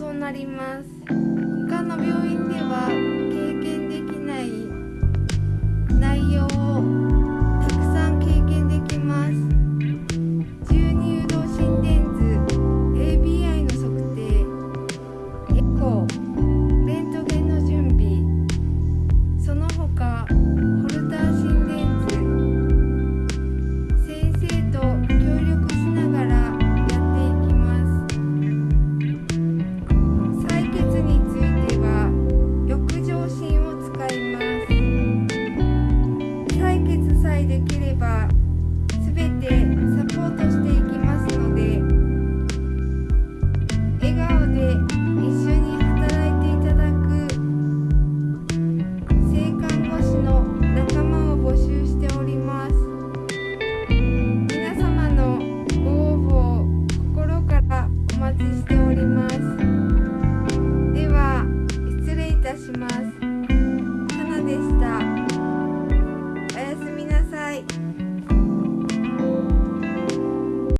となります。他の病院では経験できない内容をたくさん経験できます。重乳動心電図 ABI の測定エコー介できれば全てサポートしていきますので笑顔で一緒に働いていただく性看護師の仲間を募集しております。皆様のご応募を心からお待ちしております。では失礼いたします。Bye.